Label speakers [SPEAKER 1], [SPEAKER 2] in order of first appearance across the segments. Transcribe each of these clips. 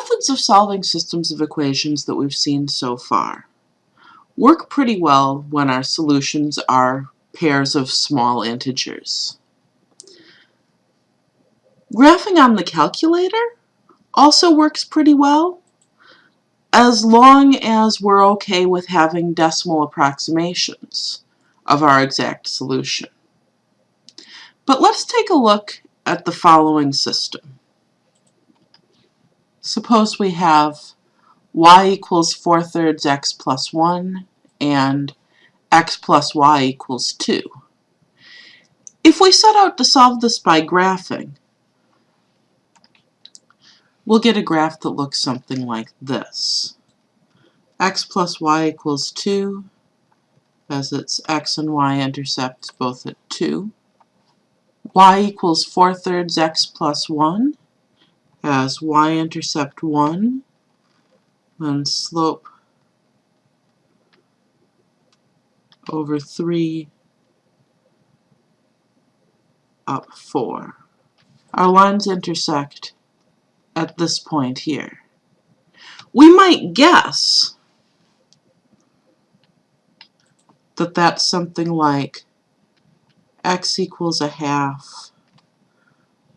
[SPEAKER 1] methods of solving systems of equations that we've seen so far work pretty well when our solutions are pairs of small integers. Graphing on the calculator also works pretty well as long as we're okay with having decimal approximations of our exact solution. But let's take a look at the following system. Suppose we have y equals 4 thirds x plus 1 and x plus y equals 2. If we set out to solve this by graphing, we'll get a graph that looks something like this. x plus y equals 2, as its x and y intercepts both at 2. y equals 4 thirds x plus 1, as y-intercept 1, and slope over 3 up 4. Our lines intersect at this point here. We might guess that that's something like x equals a half,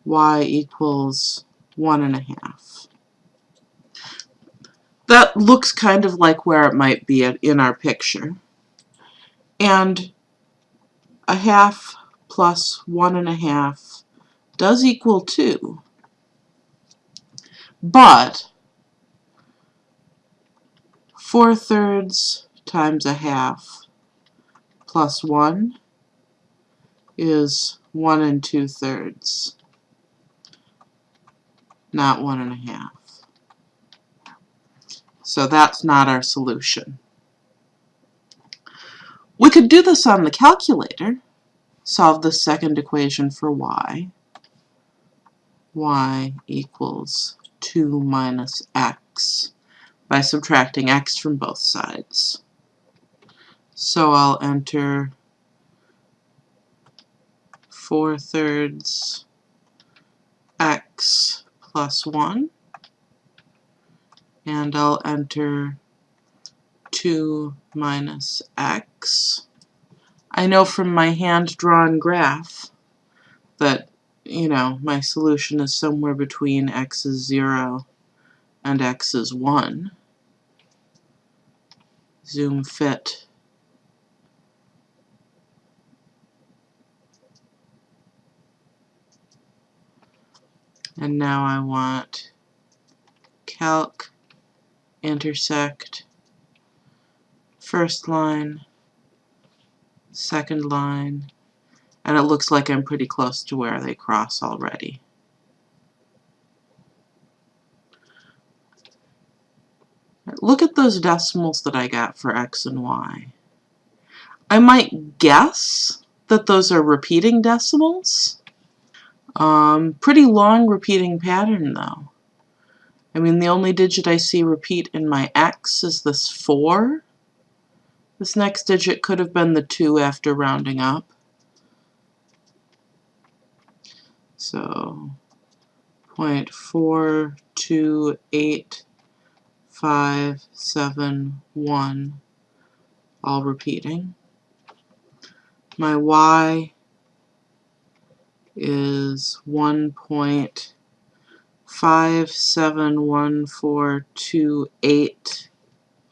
[SPEAKER 1] y equals one and a half. That looks kind of like where it might be in our picture. And a half plus one and a half does equal two. But 4 thirds times a half plus 1 is 1 and 2 thirds not one and a half. So that's not our solution. We could do this on the calculator. Solve the second equation for y. y equals 2 minus x by subtracting x from both sides. So I'll enter 4 thirds x plus 1 and I'll enter 2 minus x. I know from my hand-drawn graph that, you know, my solution is somewhere between x is 0 and x is 1. Zoom fit. And now I want calc, intersect, first line, second line, and it looks like I'm pretty close to where they cross already. Look at those decimals that I got for x and y. I might guess that those are repeating decimals, um, pretty long repeating pattern though. I mean the only digit I see repeat in my X is this 4. This next digit could have been the 2 after rounding up. So point four two eight five seven one all repeating. My Y is 1.571428,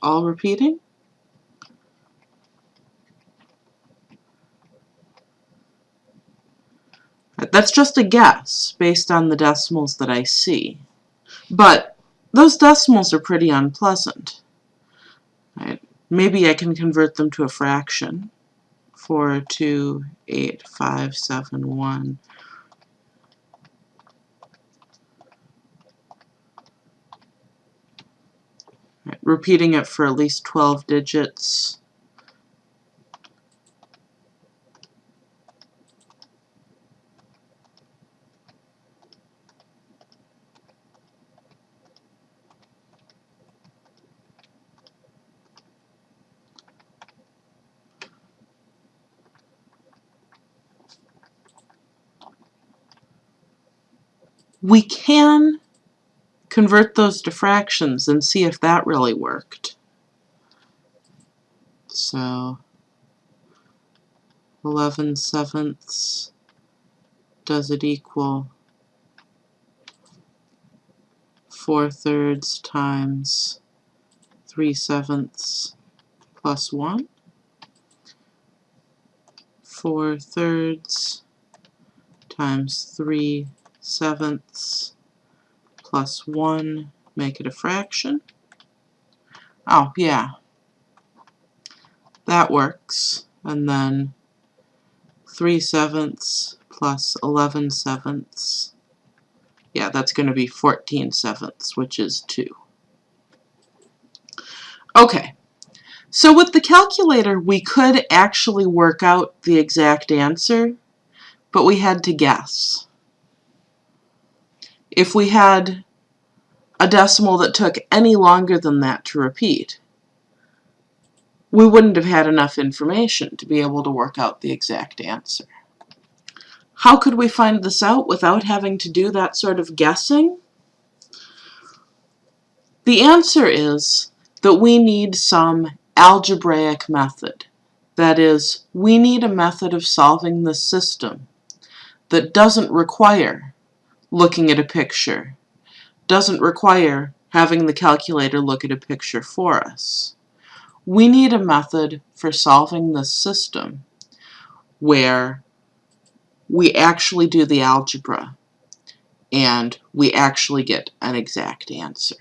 [SPEAKER 1] all repeating. That's just a guess based on the decimals that I see. But those decimals are pretty unpleasant. Right? Maybe I can convert them to a fraction. 4, 2, 8, 5, 7, 1, repeating it for at least 12 digits. We can convert those to fractions and see if that really worked. So 11 sevenths, does it equal 4 thirds times 3 sevenths plus 1? 4 thirds times 3 sevenths plus 1, make it a fraction. Oh, yeah. That works. And then 3 sevenths plus 11 sevenths. Yeah, that's going to be 14 sevenths, which is 2. Okay, so with the calculator, we could actually work out the exact answer, but we had to guess. If we had a decimal that took any longer than that to repeat, we wouldn't have had enough information to be able to work out the exact answer. How could we find this out without having to do that sort of guessing? The answer is that we need some algebraic method. That is, we need a method of solving the system that doesn't require looking at a picture, doesn't require having the calculator look at a picture for us. We need a method for solving this system where we actually do the algebra and we actually get an exact answer.